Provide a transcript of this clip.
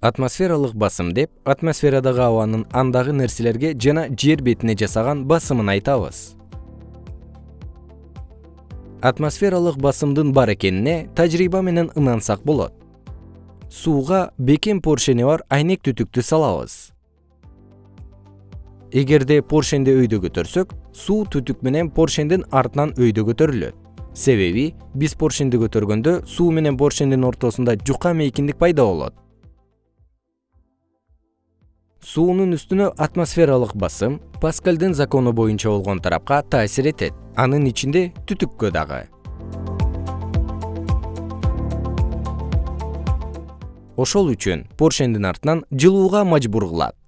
атмосфералык басым деп атмосферадагы абанын андагы нерселерге жана жер бетине жасаган басымын айтабыз. Атмосфералык басымдын бар экенине тажрыйба менен ынансак болот. Сууга бекем поршени бар айнек түтүктү салабыз. Эгерде поршенди өйдө көтөрсөк суу түтүк менен поршендин артынан өйдө көтөрүлөт. Себеби биз поршенди көтөргөндө суу менен поршендин ортосунда жука мейкиндик пайда болот суунун үстүнө атмосфералык басым паскальдын закону боюнча болгон тарапка таасир этет. Анын ичинде түтүккө дагы. Ошол үчүн поршендин артынан жылууга мажбур кылат